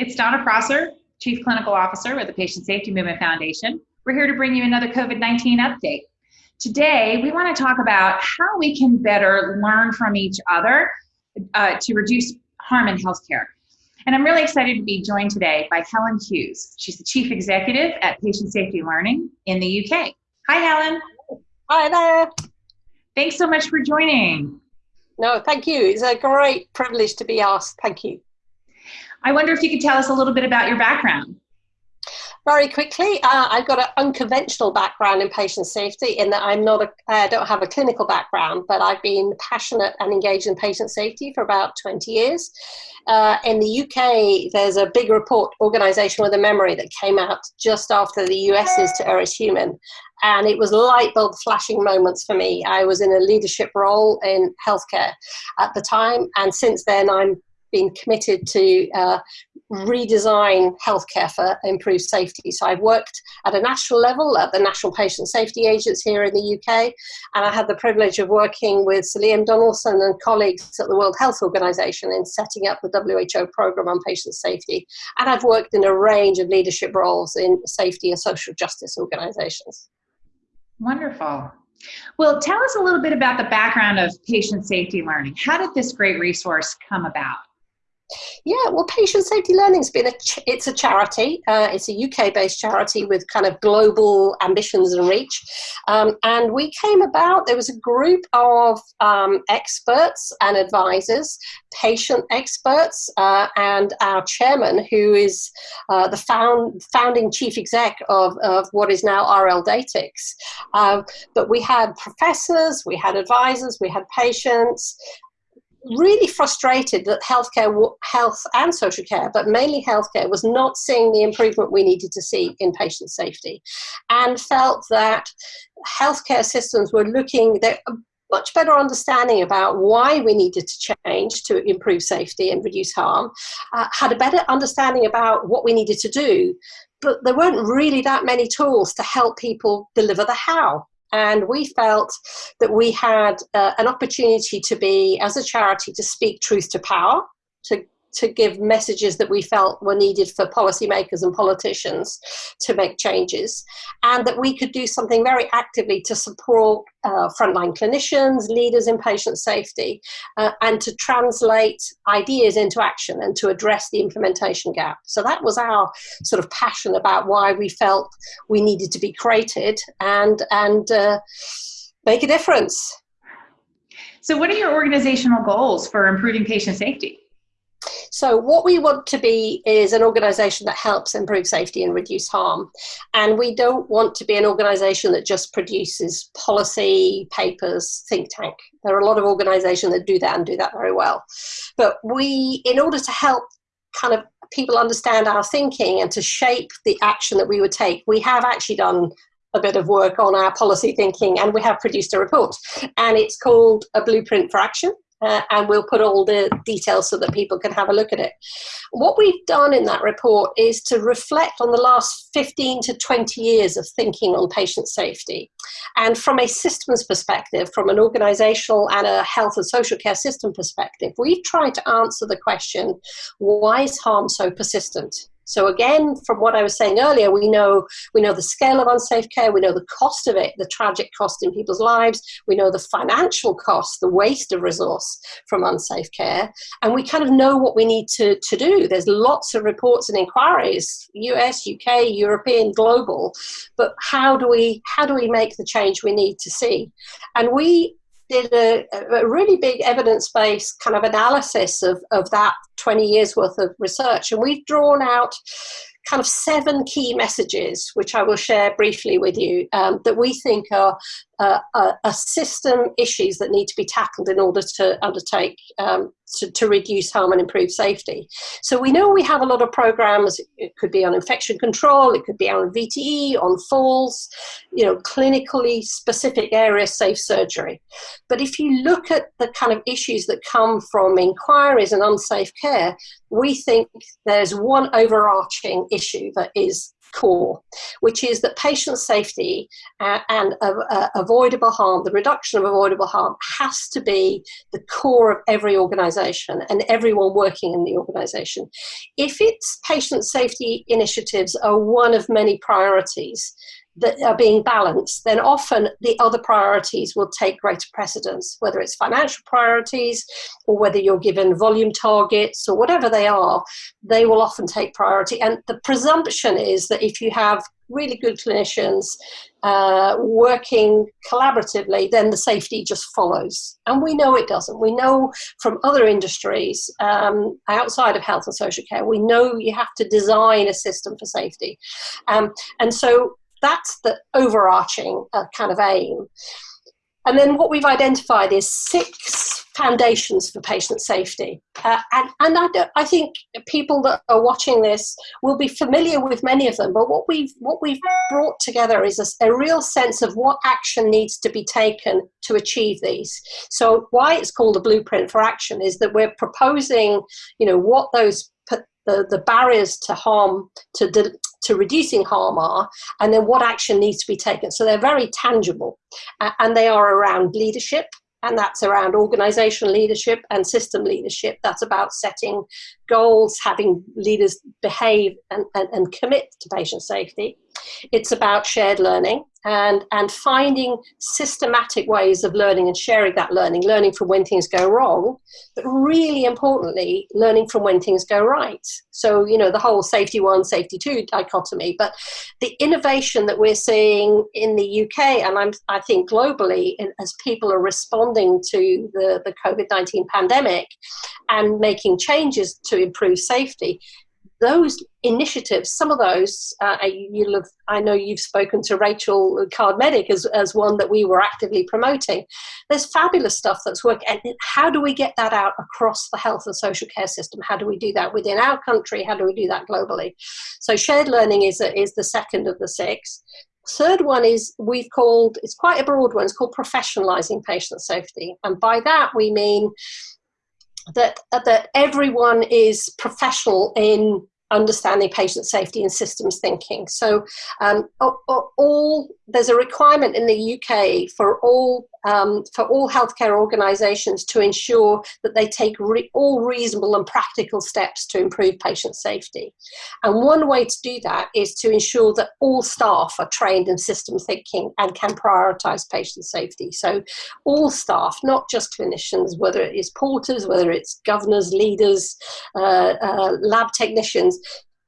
It's Donna Prosser, Chief Clinical Officer with the Patient Safety Movement Foundation. We're here to bring you another COVID 19 update. Today, we want to talk about how we can better learn from each other uh, to reduce harm in healthcare. And I'm really excited to be joined today by Helen Hughes. She's the Chief Executive at Patient Safety Learning in the UK. Hi, Helen. Hi there. Thanks so much for joining. No, thank you. It's a great privilege to be asked. Thank you. I wonder if you could tell us a little bit about your background. Very quickly, uh, I've got an unconventional background in patient safety in that I'm not a, I don't have a clinical background, but I've been passionate and engaged in patient safety for about 20 years. Uh, in the UK, there's a big report, Organisation with a Memory, that came out just after the US's to Err Eris Human. And it was light bulb flashing moments for me. I was in a leadership role in healthcare at the time, and since then I'm been committed to uh, redesign healthcare for improved safety. So I've worked at a national level at the National Patient Safety Agency here in the UK, and I had the privilege of working with Sir Donaldson and colleagues at the World Health Organization in setting up the WHO program on patient safety. And I've worked in a range of leadership roles in safety and social justice organizations. Wonderful. Well, tell us a little bit about the background of patient safety learning. How did this great resource come about? Yeah, well, Patient Safety Learning's been a it's a charity. Uh, it's a UK-based charity with kind of global ambitions and reach. Um, and we came about. There was a group of um, experts and advisors, patient experts, uh, and our chairman, who is uh, the found, founding chief exec of, of what is now RL Datix. Um, but we had professors, we had advisors, we had patients, really frustrated that healthcare, health and social care, but mainly healthcare, was not seeing the improvement we needed to see in patient safety, and felt that healthcare systems were looking they much better understanding about why we needed to change to improve safety and reduce harm, uh, had a better understanding about what we needed to do, but there weren't really that many tools to help people deliver the how. And we felt that we had uh, an opportunity to be, as a charity, to speak truth to power, to to give messages that we felt were needed for policymakers and politicians to make changes, and that we could do something very actively to support uh, frontline clinicians, leaders in patient safety, uh, and to translate ideas into action and to address the implementation gap. So that was our sort of passion about why we felt we needed to be created and and uh, make a difference. So, what are your organizational goals for improving patient safety? So what we want to be is an organization that helps improve safety and reduce harm. And we don't want to be an organization that just produces policy, papers, think tank. There are a lot of organizations that do that and do that very well. But we, in order to help kind of people understand our thinking and to shape the action that we would take, we have actually done a bit of work on our policy thinking and we have produced a report and it's called a blueprint for action uh, and we'll put all the details so that people can have a look at it. What we've done in that report is to reflect on the last 15 to 20 years of thinking on patient safety. And from a systems perspective, from an organizational and a health and social care system perspective, we've tried to answer the question, why is harm so persistent? So again, from what I was saying earlier, we know we know the scale of unsafe care, we know the cost of it, the tragic cost in people's lives, we know the financial cost, the waste of resource from unsafe care, and we kind of know what we need to, to do. There's lots of reports and inquiries, US, UK, European, global, but how do we how do we make the change we need to see? And we did a, a really big evidence-based kind of analysis of, of that 20 years worth of research. And we've drawn out kind of seven key messages, which I will share briefly with you, um, that we think are uh, uh, system issues that need to be tackled in order to undertake um, to, to, reduce harm and improve safety. So we know we have a lot of programs. It could be on infection control, it could be on VTE, on falls, you know, clinically specific areas, safe surgery. But if you look at the kind of issues that come from inquiries and unsafe care, we think there's one overarching issue that is core, which is that patient safety uh, and uh, uh, avoidable harm, the reduction of avoidable harm, has to be the core of every organisation and everyone working in the organisation. If its patient safety initiatives are one of many priorities, that are being balanced, then often the other priorities will take greater precedence, whether it's financial priorities or whether you're given volume targets or whatever they are, they will often take priority. And the presumption is that if you have really good clinicians uh, working collaboratively, then the safety just follows. And we know it doesn't. We know from other industries um, outside of health and social care, we know you have to design a system for safety. Um, and so that's the overarching uh, kind of aim. And then what we've identified is six foundations for patient safety. Uh, and and I, I, think people that are watching this will be familiar with many of them, but what we've, what we've brought together is a, a real sense of what action needs to be taken to achieve these. So why it's called a blueprint for action is that we're proposing, you know, what those the, the barriers to harm, to, to reducing harm are, and then what action needs to be taken. So they're very tangible, uh, and they are around leadership, and that's around organizational leadership and system leadership. That's about setting goals, having leaders behave and, and, and commit to patient safety. It's about shared learning and, and finding systematic ways of learning and sharing that learning, learning from when things go wrong, but really importantly, learning from when things go right. So, you know, the whole safety one, safety two dichotomy, but the innovation that we're seeing in the UK and I'm, I think globally as people are responding to the, the COVID-19 pandemic and making changes to improve safety, those initiatives, some of those, uh, you'll have, I know you've spoken to Rachel Card Medic as, as one that we were actively promoting. There's fabulous stuff that's working. And how do we get that out across the health and social care system? How do we do that within our country? How do we do that globally? So shared learning is, is the second of the six. Third one is we've called, it's quite a broad one, it's called professionalizing patient safety. And by that we mean that, that everyone is professional in understanding patient safety and systems thinking. So um, all there's a requirement in the UK for all um, for all healthcare organisations to ensure that they take re all reasonable and practical steps to improve patient safety. And one way to do that is to ensure that all staff are trained in system thinking and can prioritise patient safety. So all staff, not just clinicians, whether it is porters, whether it's governors, leaders, uh, uh, lab technicians,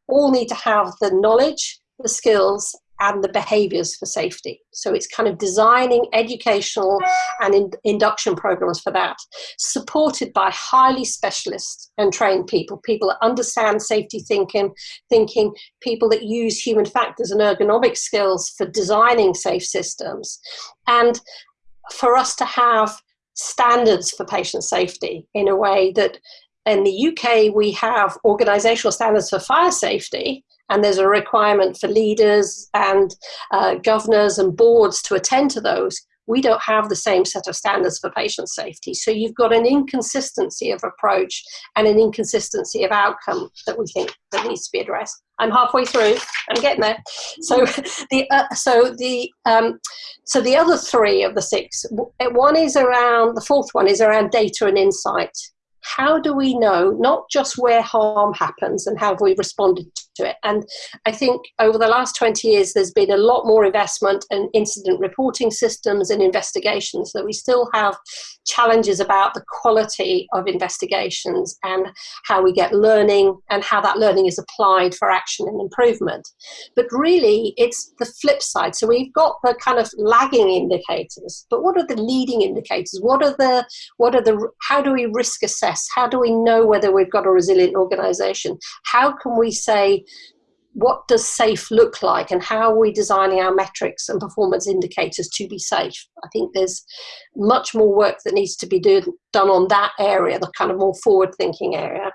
all need to have the knowledge, the skills and the behaviors for safety. So it's kind of designing educational and in, induction programs for that, supported by highly specialist and trained people, people that understand safety thinking, thinking, people that use human factors and ergonomic skills for designing safe systems. And for us to have standards for patient safety in a way that in the UK, we have organizational standards for fire safety, and there's a requirement for leaders and uh, governors and boards to attend to those. We don't have the same set of standards for patient safety. So you've got an inconsistency of approach and an inconsistency of outcome that we think that needs to be addressed. I'm halfway through. I'm getting there. So the uh, so the um, so the other three of the six, one is around the fourth one is around data and insight how do we know not just where harm happens and how have we responded to it? And I think over the last 20 years, there's been a lot more investment in incident reporting systems and investigations that we still have challenges about the quality of investigations and how we get learning and how that learning is applied for action and improvement. But really, it's the flip side. So we've got the kind of lagging indicators, but what are the leading indicators? What are the, what are the, how do we risk assess? How do we know whether we've got a resilient organization? How can we say, what does safe look like and how are we designing our metrics and performance indicators to be safe? I think there's much more work that needs to be do, done on that area, the kind of more forward thinking area.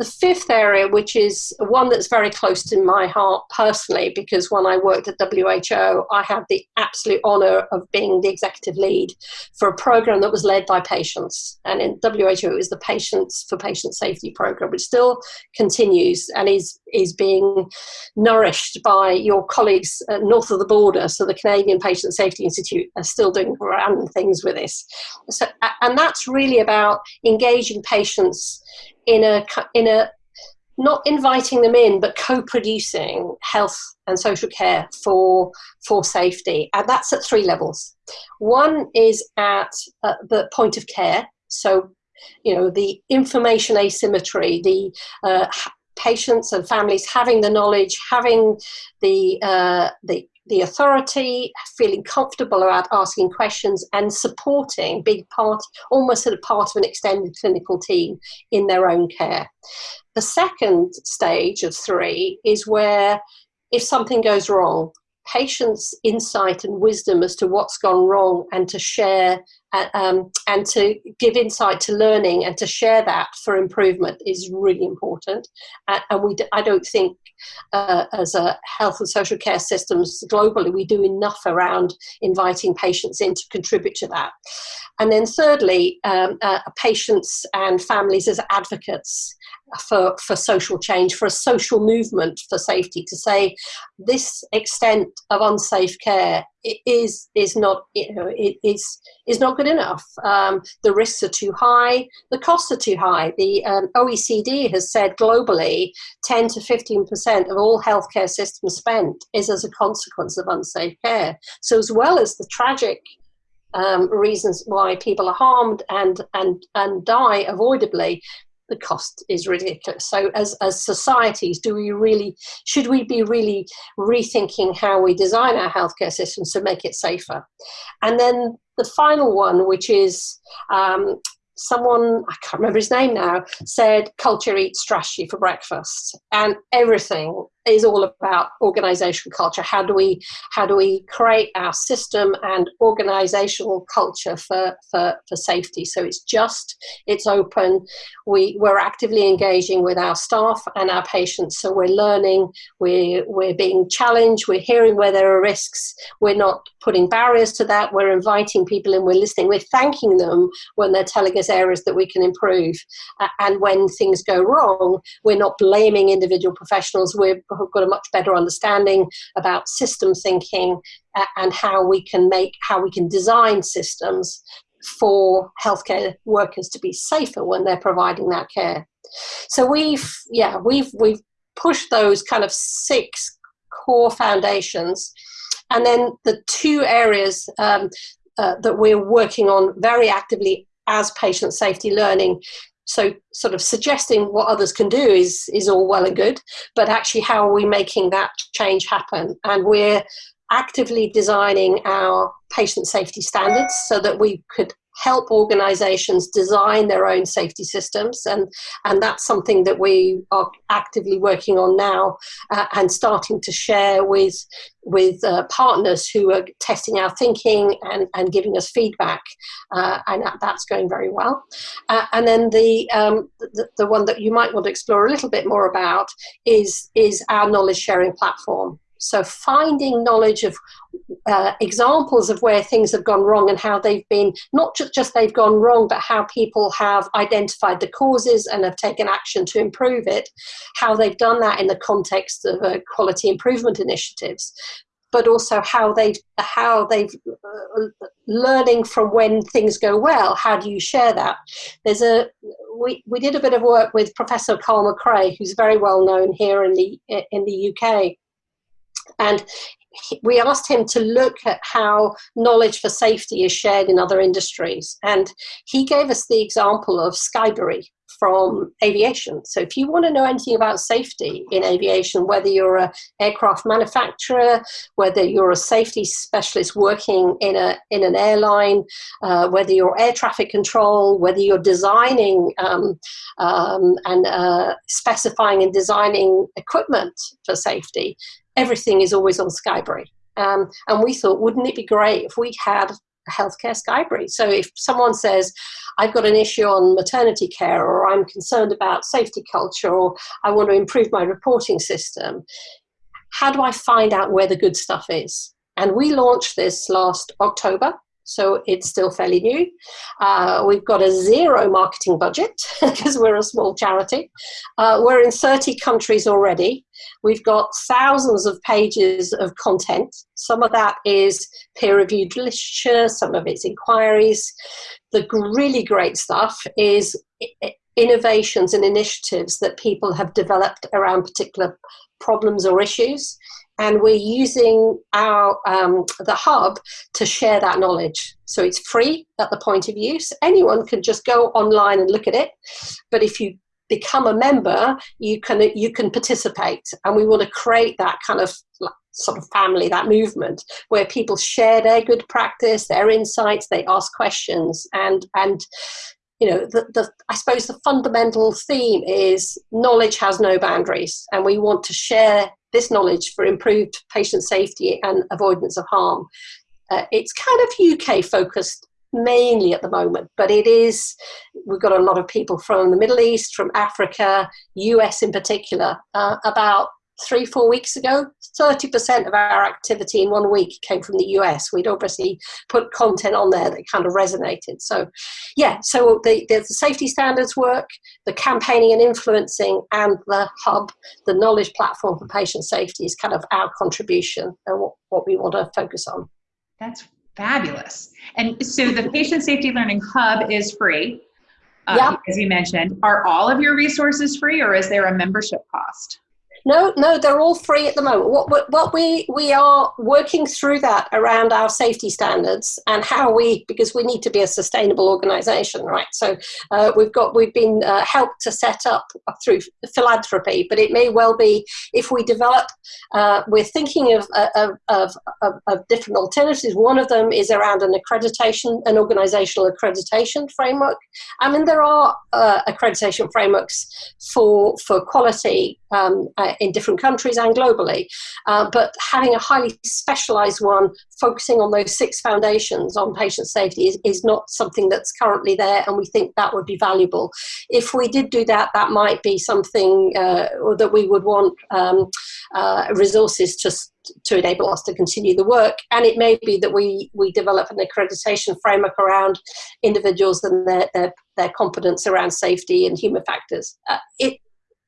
The fifth area, which is one that's very close to my heart personally, because when I worked at WHO, I had the absolute honor of being the executive lead for a program that was led by patients. And in WHO, it was the Patients for Patient Safety program, which still continues and is, is being nourished by your colleagues uh, north of the border. So the Canadian Patient Safety Institute are still doing random things with this. So, and that's really about engaging patients in a in a not inviting them in but co-producing health and social care for for safety. And that's at three levels. One is at uh, the point of care. So you know the information asymmetry the uh, patients and families having the knowledge having the uh, the the authority, feeling comfortable about asking questions and supporting, being part, almost sort of part of an extended clinical team in their own care. The second stage of three is where if something goes wrong, patients' insight and wisdom as to what's gone wrong and to share uh, um, and to give insight to learning and to share that for improvement is really important. Uh, and we, I don't think uh, as a health and social care systems globally, we do enough around inviting patients in to contribute to that. And then thirdly, um, uh, patients and families as advocates for, for social change, for a social movement for safety, to say this extent of unsafe care is is not you know it is is not good enough. Um, the risks are too high, the costs are too high. The um, OECD has said globally, 10 to 15 percent of all healthcare systems spent is as a consequence of unsafe care. So as well as the tragic um, reasons why people are harmed and and and die avoidably the cost is ridiculous. So as, as societies, do we really, should we be really rethinking how we design our healthcare systems to make it safer? And then the final one, which is um, someone, I can't remember his name now, said culture eats strategy for breakfast. And everything is all about organization culture. How do we how do we create our system and organizational culture for, for, for safety? So it's just, it's open. We we're actively engaging with our staff and our patients. So we're learning, we're we're being challenged, we're hearing where there are risks, we're not putting barriers to that, we're inviting people in, we're listening, we're thanking them when they're telling us areas that we can improve. Uh, and when things go wrong, we're not blaming individual professionals, we're have got a much better understanding about system thinking uh, and how we can make how we can design systems for healthcare workers to be safer when they're providing that care. So we've yeah we've we've pushed those kind of six core foundations, and then the two areas um, uh, that we're working on very actively as patient safety learning so sort of suggesting what others can do is is all well and good but actually how are we making that change happen? And we're actively designing our patient safety standards so that we could help organizations design their own safety systems. And and that's something that we are actively working on now uh, and starting to share with with uh, partners who are testing our thinking and, and giving us feedback uh, and that's going very well. Uh, and then the, um, the the one that you might want to explore a little bit more about is is our knowledge sharing platform so finding knowledge of uh, examples of where things have gone wrong and how they've been, not just just they've gone wrong, but how people have identified the causes and have taken action to improve it, how they've done that in the context of uh, quality improvement initiatives but also how they how they've uh, learning from when things go well. How do you share that? There's a we, we did a bit of work with professor Carl Macrae who's very well known here in the in the UK and we asked him to look at how knowledge for safety is shared in other industries. And he gave us the example of SKYbrary from aviation. So if you want to know anything about safety in aviation, whether you're an aircraft manufacturer, whether you're a safety specialist working in, a, in an airline, uh, whether you're air traffic control, whether you're designing um, um, and uh, specifying and designing equipment for safety, everything is always on SKYbrary. Um, and we thought, wouldn't it be great if we had a healthcare SKYbrary. So if someone says, I've got an issue on maternity care, or I'm concerned about safety culture, or I want to improve my reporting system, how do I find out where the good stuff is? And we launched this last October so it's still fairly new. Uh, we've got a zero marketing budget because we're a small charity. Uh, we're in 30 countries already. We've got thousands of pages of content. Some of that is peer-reviewed literature, some of it's inquiries. The really great stuff is innovations and initiatives that people have developed around particular problems or issues and we're using our um, the hub to share that knowledge. So it's free at the point of use. Anyone can just go online and look at it, but if you become a member, you can you can participate, and we want to create that kind of sort of family, that movement where people share their good practice, their insights, they ask questions, and and you know, the, the, I suppose the fundamental theme is knowledge has no boundaries, and we want to share this knowledge for improved patient safety and avoidance of harm. Uh, it's kind of UK focused mainly at the moment, but it is, we've got a lot of people from the Middle East, from Africa, US in particular, uh, about three, four weeks ago, 30% of our activity in one week came from the US. We'd obviously put content on there that kind of resonated. So, yeah, so the, the safety standards work, the campaigning and influencing, and the hub, the knowledge platform for patient safety is kind of our contribution and what, what we want to focus on. That's fabulous. And so the Patient Safety Learning Hub is free. Uh, yep. As you mentioned, are all of your resources free or is there a membership cost? No, no, they're all free at the moment. What, what we we are working through that around our safety standards and how we because we need to be a sustainable organisation, right? So uh, we've got we've been uh, helped to set up through philanthropy, but it may well be if we develop. Uh, we're thinking of, of, of, of, different alternatives. One of them is around an accreditation, an organisational accreditation framework. I mean, there are uh, accreditation frameworks for for quality um, in different countries and globally. Uh, but having a highly specialized one focusing on those six foundations on patient safety is, is not something that's currently there, and we think that would be valuable. If we did do that, that might be something uh, that we would want um, uh, resources to to enable us to continue the work. And it may be that we, we develop an accreditation framework around individuals and their, their, their competence around safety and human factors. Uh, it,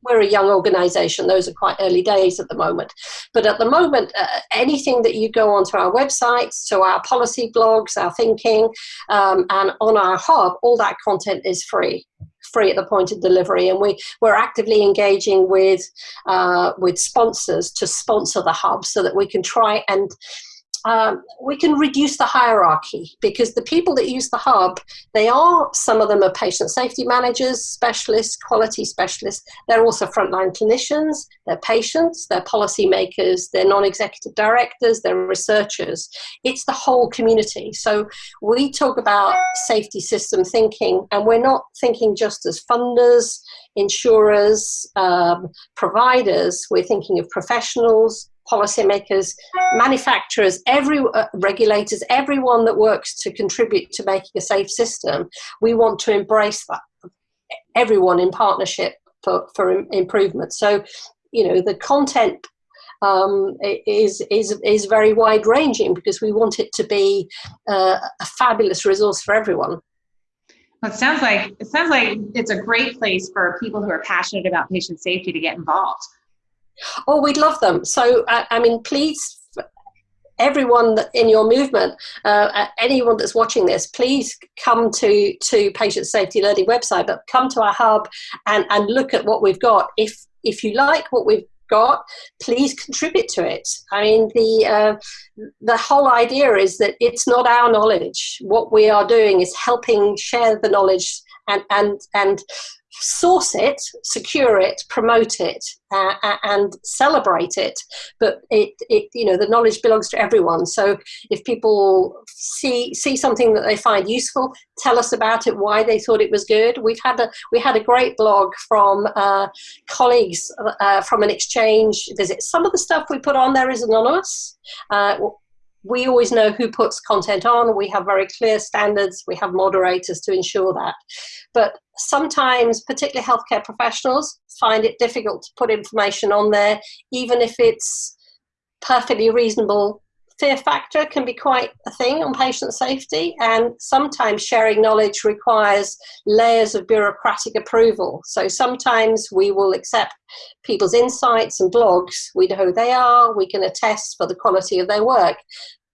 we're a young organization. Those are quite early days at the moment. But at the moment uh, anything that you go onto our website so our policy blogs our thinking um, and on our hub all that content is free free at the point of delivery. And we we're actively engaging with uh, with sponsors to sponsor the hub so that we can try and um, we can reduce the hierarchy because the people that use the hub, they are, some of them are patient safety managers, specialists, quality specialists. They're also frontline clinicians, they're patients, they're policymakers, they're non-executive directors, they're researchers. It's the whole community. So we talk about safety system thinking and we're not thinking just as funders, insurers, um, providers, we're thinking of professionals, policymakers, manufacturers, every uh, regulators, everyone that works to contribute to making a safe system. We want to embrace that, everyone in partnership for, for improvement. So, you know, the content um, is, is, is very wide ranging because we want it to be uh, a fabulous resource for everyone. It sounds like it sounds like it's a great place for people who are passionate about patient safety to get involved. Oh, we'd love them. So, I, I mean, please, everyone in your movement, uh, anyone that's watching this, please come to to Patient Safety Learning website, but come to our hub and and look at what we've got. If if you like what we've got, please contribute to it. I mean, the uh, the whole idea is that it's not our knowledge. What we are doing is helping share the knowledge and and and source it, secure it, promote it, uh, and celebrate it. But it, it, you know, the knowledge belongs to everyone. So if people see see something that they find useful, tell us about it, why they thought it was good. We've had a we had a great blog from uh, colleagues uh, from an exchange visit. Some of the stuff we put on there is anonymous. We always know who puts content on. We have very clear standards. We have moderators to ensure that. But sometimes, particularly healthcare professionals, find it difficult to put information on there, even if it's perfectly reasonable fear factor can be quite a thing on patient safety, and sometimes sharing knowledge requires layers of bureaucratic approval. So sometimes we will accept people's insights and blogs, we know who they are, we can attest for the quality of their work,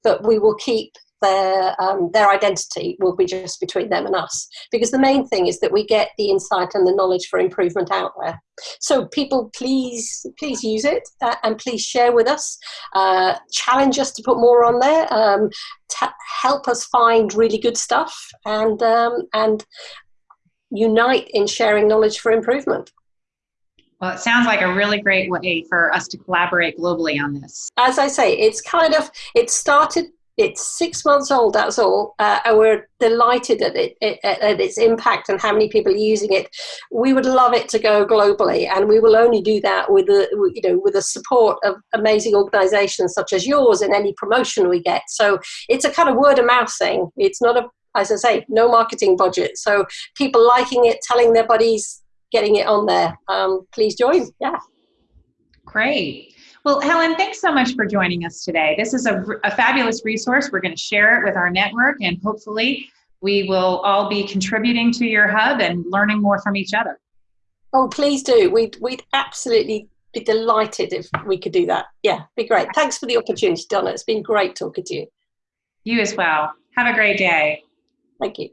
but we will keep their um, their identity will be just between them and us. Because the main thing is that we get the insight and the knowledge for improvement out there. So people please please use it uh, and please share with us. Uh, challenge us to put more on there. Um, help us find really good stuff and um, and unite in sharing knowledge for improvement. Well, it sounds like a really great way for us to collaborate globally on this. As I say, it's kind of, it started it's six months old, that's all, uh, and we're delighted at it, at its impact and how many people are using it. We would love it to go globally, and we will only do that with the you know with the support of amazing organisations such as yours and any promotion we get. So it's a kind of word of mouth thing. It's not a as I say, no marketing budget. So people liking it, telling their buddies, getting it on there. Um, please join. Yeah. Great. Well, Helen, thanks so much for joining us today. This is a, a fabulous resource. We're going to share it with our network, and hopefully, we will all be contributing to your hub and learning more from each other. Oh, please do. We'd, we'd absolutely be delighted if we could do that. Yeah, be great. Thanks for the opportunity, Donna. It's been great talking to you. You as well. Have a great day. Thank you.